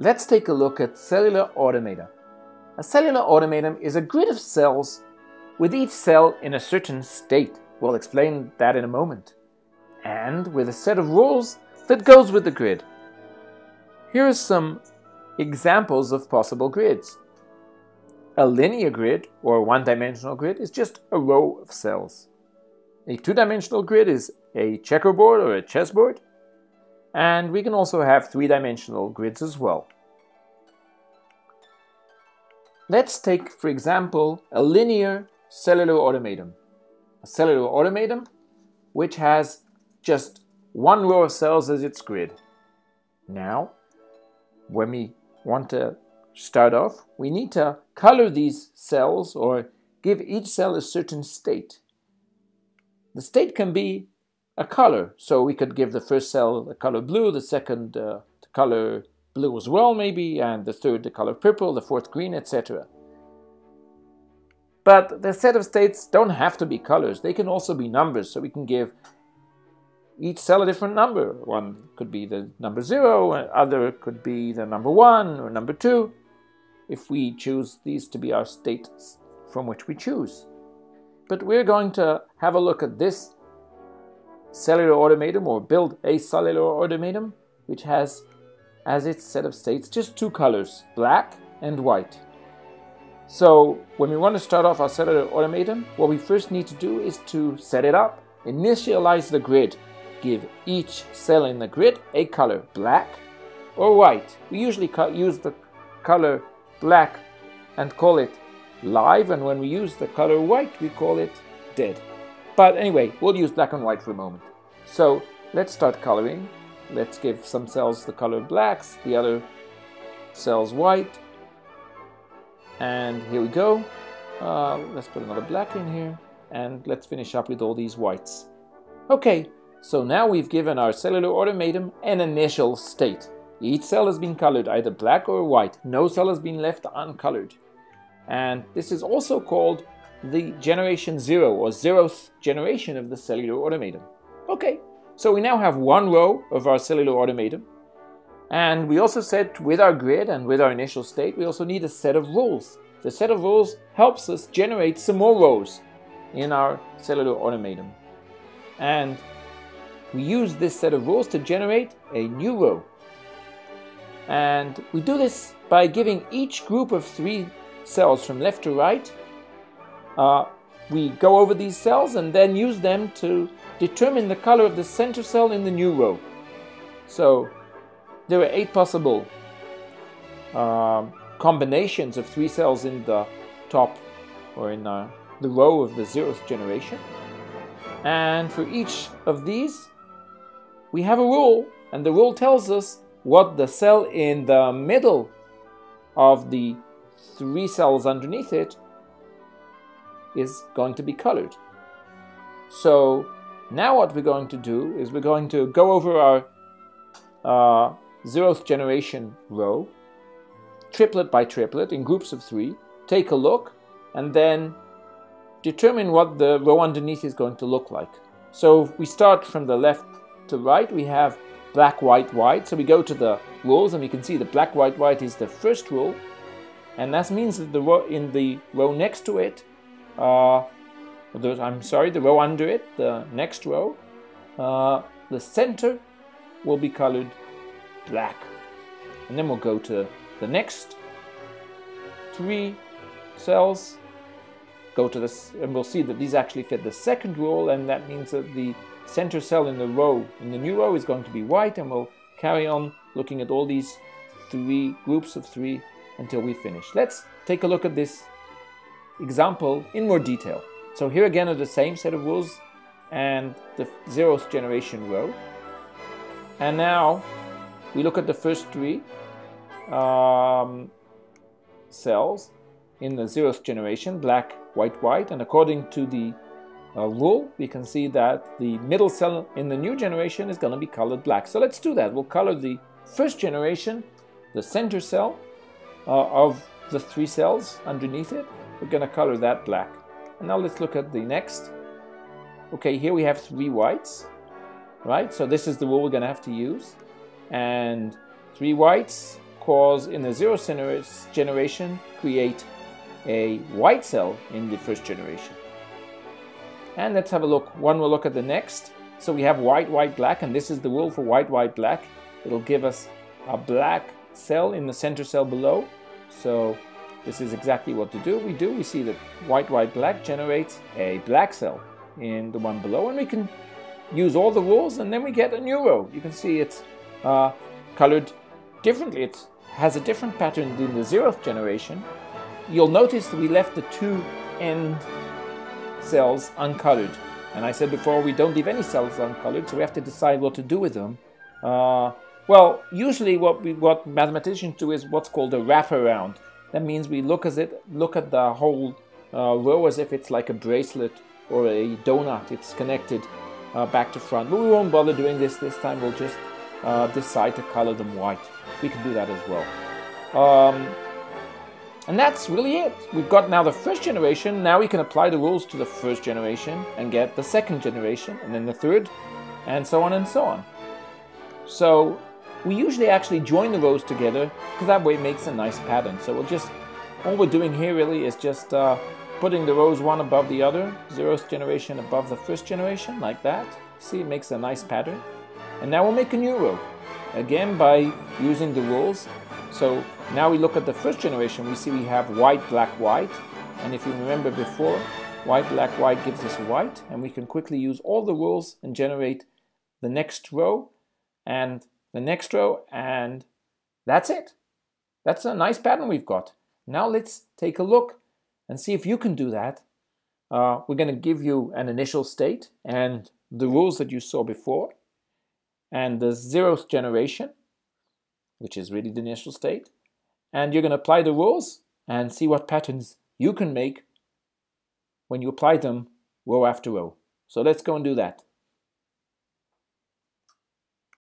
Let's take a look at cellular automata. A cellular automaton is a grid of cells with each cell in a certain state. We'll explain that in a moment. And with a set of rules that goes with the grid. Here are some examples of possible grids. A linear grid, or one-dimensional grid, is just a row of cells. A two-dimensional grid is a checkerboard or a chessboard. And we can also have three-dimensional grids as well. Let's take, for example, a linear cellular automaton. A cellular automaton which has just one row of cells as its grid. Now, when we want to start off, we need to color these cells or give each cell a certain state. The state can be a color, so we could give the first cell the color blue, the second uh, the color blue as well maybe, and the third the color purple, the fourth green, etc. But the set of states don't have to be colors, they can also be numbers, so we can give each cell a different number. One could be the number zero, other could be the number one or number two, if we choose these to be our states from which we choose. But we're going to have a look at this cellular automaton or build a cellular automaton which has as its set of states just two colors, black and white. So when we want to start off our cellular automaton, what we first need to do is to set it up, initialize the grid, give each cell in the grid a color, black or white. We usually use the color black and call it live, and when we use the color white, we call it dead. But anyway, we'll use black and white for a moment. So let's start coloring. Let's give some cells the color blacks, the other cells white. And here we go. Uh, let's put another black in here. And let's finish up with all these whites. Okay, so now we've given our cellular automaton an initial state. Each cell has been colored either black or white. No cell has been left uncolored. And this is also called the generation zero or zeroth generation of the cellular automaton. Okay, so we now have one row of our cellular automaton. And we also said with our grid and with our initial state, we also need a set of rules. The set of rules helps us generate some more rows in our cellular automaton. And we use this set of rules to generate a new row. And we do this by giving each group of three cells from left to right uh, we go over these cells and then use them to determine the color of the center cell in the new row. So there are eight possible uh, combinations of three cells in the top or in uh, the row of the zeroth generation. And for each of these, we have a rule, and the rule tells us what the cell in the middle of the three cells underneath it is going to be colored. So now what we're going to do is we're going to go over our uh, zeroth generation row, triplet by triplet in groups of three, take a look, and then determine what the row underneath is going to look like. So we start from the left to right, we have black, white, white. So we go to the rules and we can see the black, white, white is the first rule. And that means that the row, in the row next to it, uh, I'm sorry, the row under it, the next row, uh, the center will be colored black. And then we'll go to the next three cells, go to this, and we'll see that these actually fit the second rule, and that means that the center cell in the row, in the new row, is going to be white, and we'll carry on looking at all these three groups of three until we finish. Let's take a look at this example in more detail. So here again are the same set of rules and the zeroth generation row. And now we look at the first three um, cells in the zeroth generation, black, white, white, and according to the uh, rule, we can see that the middle cell in the new generation is going to be colored black. So let's do that. We'll color the first generation, the center cell uh, of the three cells underneath it, we're going to color that black. And now let's look at the next. Okay, here we have three whites, right? So this is the rule we're going to have to use. And three whites because in the zeroth generation, create a white cell in the first generation. And let's have a look. One will look at the next. So we have white, white, black, and this is the rule for white, white, black. It'll give us a black cell in the center cell below. So this is exactly what to do. We do, we see that white, white, black generates a black cell in the one below, and we can use all the rules, and then we get a new row. You can see it's uh, colored differently. It has a different pattern than the zeroth generation. You'll notice that we left the two end cells uncolored. And I said before, we don't leave any cells uncolored, so we have to decide what to do with them. Uh, well, usually what we, what mathematicians do is what's called a wraparound. That means we look at it, look at the whole uh, row as if it's like a bracelet or a donut. It's connected uh, back to front. But we won't bother doing this this time. We'll just uh, decide to color them white. We can do that as well. Um, and that's really it. We've got now the first generation. Now we can apply the rules to the first generation and get the second generation and then the third and so on and so on. So we usually actually join the rows together because that way it makes a nice pattern. So we'll just, all we're doing here really is just uh, putting the rows one above the other, zeroth generation above the first generation, like that. See, it makes a nice pattern. And now we'll make a new row. Again, by using the rules, so now we look at the first generation, we see we have white, black, white. And if you remember before, white, black, white gives us white. And we can quickly use all the rules and generate the next row and the next row. And that's it. That's a nice pattern we've got. Now let's take a look and see if you can do that. Uh, we're going to give you an initial state and the rules that you saw before and the zeroth generation which is really the initial state. And you're going to apply the rules and see what patterns you can make when you apply them row after row. So let's go and do that.